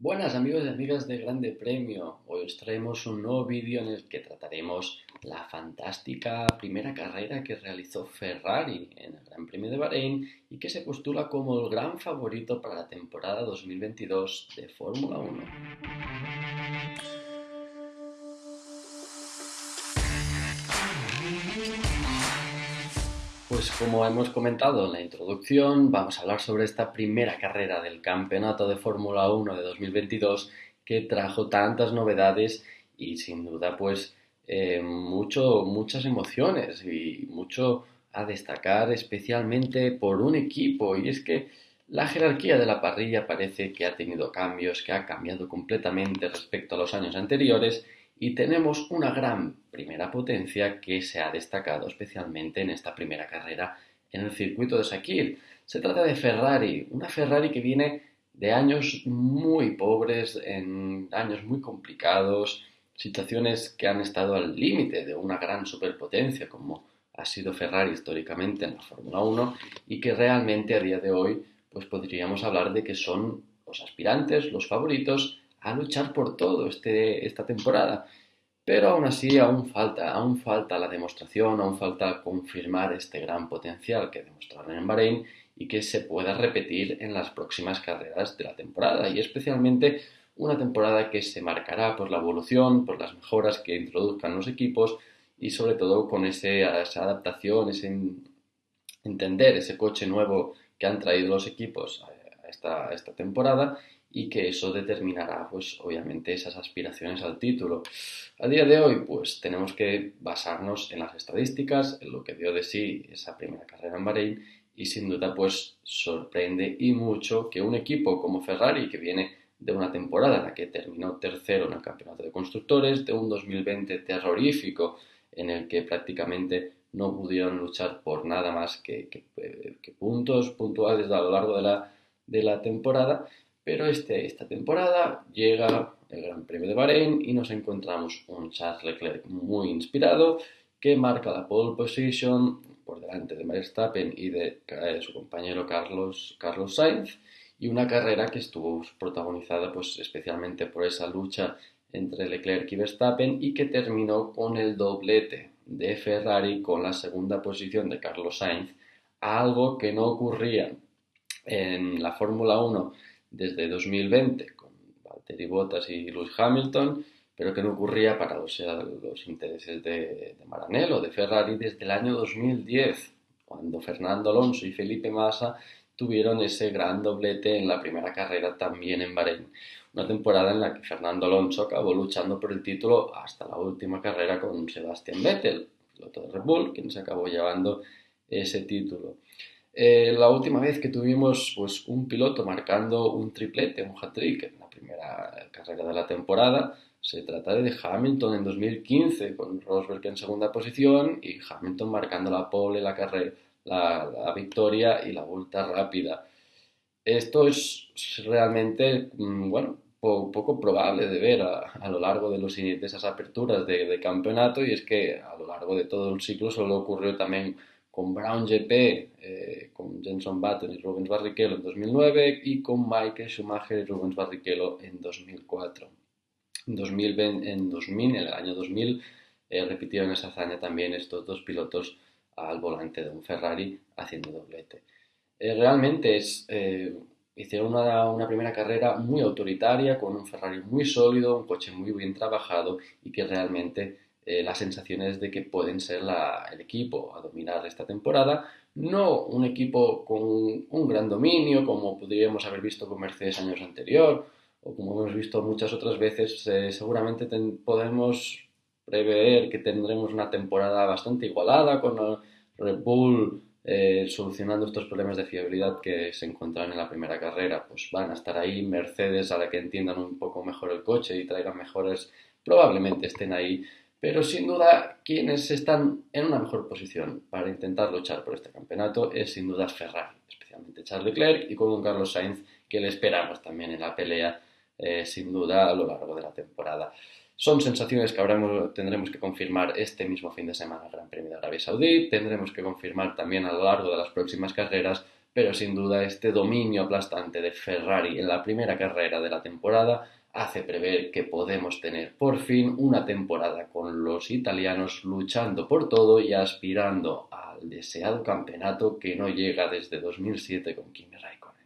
Buenas amigos y amigas de Grande Premio. Hoy os traemos un nuevo vídeo en el que trataremos la fantástica primera carrera que realizó Ferrari en el Gran Premio de Bahrein y que se postula como el gran favorito para la temporada 2022 de Fórmula 1. Pues como hemos comentado en la introducción, vamos a hablar sobre esta primera carrera del Campeonato de Fórmula 1 de 2022 que trajo tantas novedades y sin duda pues eh, mucho, muchas emociones y mucho a destacar especialmente por un equipo. Y es que la jerarquía de la parrilla parece que ha tenido cambios, que ha cambiado completamente respecto a los años anteriores y tenemos una gran primera potencia que se ha destacado especialmente en esta primera carrera en el circuito de Sakir. Se trata de Ferrari, una Ferrari que viene de años muy pobres, en años muy complicados, situaciones que han estado al límite de una gran superpotencia como ha sido Ferrari históricamente en la Fórmula 1 y que realmente a día de hoy pues podríamos hablar de que son los aspirantes, los favoritos a luchar por todo este, esta temporada. Pero aún así, aún falta, aún falta la demostración, aún falta confirmar este gran potencial que demostraron en Bahrein y que se pueda repetir en las próximas carreras de la temporada. Y especialmente una temporada que se marcará por la evolución, por las mejoras que introduzcan los equipos y sobre todo con ese, esa adaptación, ese entender ese coche nuevo que han traído los equipos a esta, a esta temporada y que eso determinará, pues obviamente, esas aspiraciones al título. A día de hoy, pues tenemos que basarnos en las estadísticas, en lo que dio de sí esa primera carrera en Bahrein y sin duda, pues sorprende y mucho que un equipo como Ferrari, que viene de una temporada en la que terminó tercero en el campeonato de constructores, de un 2020 terrorífico en el que prácticamente no pudieron luchar por nada más que, que puntos puntuales a lo largo de la, de la temporada, pero este, esta temporada llega el Gran Premio de Bahrein y nos encontramos un Charles Leclerc muy inspirado que marca la pole position por delante de Verstappen y de su compañero Carlos, Carlos Sainz y una carrera que estuvo protagonizada pues especialmente por esa lucha entre Leclerc y Verstappen y que terminó con el doblete de Ferrari con la segunda posición de Carlos Sainz, algo que no ocurría en la Fórmula 1 desde 2020 con Valtteri Bottas y Lewis Hamilton, pero que no ocurría para los, los intereses de, de Maranello, de Ferrari, desde el año 2010, cuando Fernando Alonso y Felipe Massa tuvieron ese gran doblete en la primera carrera también en Bahrein. Una temporada en la que Fernando Alonso acabó luchando por el título hasta la última carrera con Sebastian Vettel, piloto de Red Bull, quien se acabó llevando ese título. Eh, la última vez que tuvimos pues, un piloto marcando un triplete, un hat-trick en la primera carrera de la temporada, se trata de Hamilton en 2015 con Rosberg en segunda posición y Hamilton marcando la pole, la, carrera, la, victoria y la vuelta rápida. Esto es realmente, mm, bueno, poco probable de ver a, lo largo de, los, de esas aperturas de, de, campeonato y es que a lo largo de todo el ciclo solo ocurrió también con Brown GP, eh, con Jenson Button y Rubens Barrichello en 2009 y con Michael Schumacher y Rubens Barrichello en 2004. En, 2020, en 2000, en el año 2000, eh, repitieron esa hazaña también estos dos pilotos al volante de un Ferrari haciendo doblete. Eh, realmente es, hicieron una, una, primera carrera muy autoritaria, con un Ferrari muy sólido, un coche muy bien trabajado y que realmente eh, las sensaciones de que pueden ser el equipo a dominar esta temporada. No un equipo con un gran dominio, como podríamos haber visto con Mercedes años anterior, o como hemos visto muchas otras veces, eh, seguramente podemos prever que tendremos una temporada bastante igualada con Red Bull eh, solucionando estos problemas de fiabilidad que se encuentran en la primera carrera. Pues van a estar ahí Mercedes a la que entiendan un poco mejor el coche y traigan mejores, probablemente estén ahí pero sin duda, quienes están en una mejor posición para intentar luchar por este campeonato es sin duda Ferrari, especialmente Charles Leclerc y con un Carlos Sainz que le esperamos también en la pelea, eh, sin duda, a lo largo de la temporada. Son sensaciones que tendremos que confirmar este mismo fin de semana el Gran Premio de Arabia Saudí, tendremos que confirmar también a lo largo de las próximas carreras pero sin duda este dominio aplastante de Ferrari en la primera carrera de la temporada hace prever que podemos tener por fin una temporada con los italianos luchando por todo y aspirando al deseado campeonato que no llega desde 2007 con Kimi Raikkonen.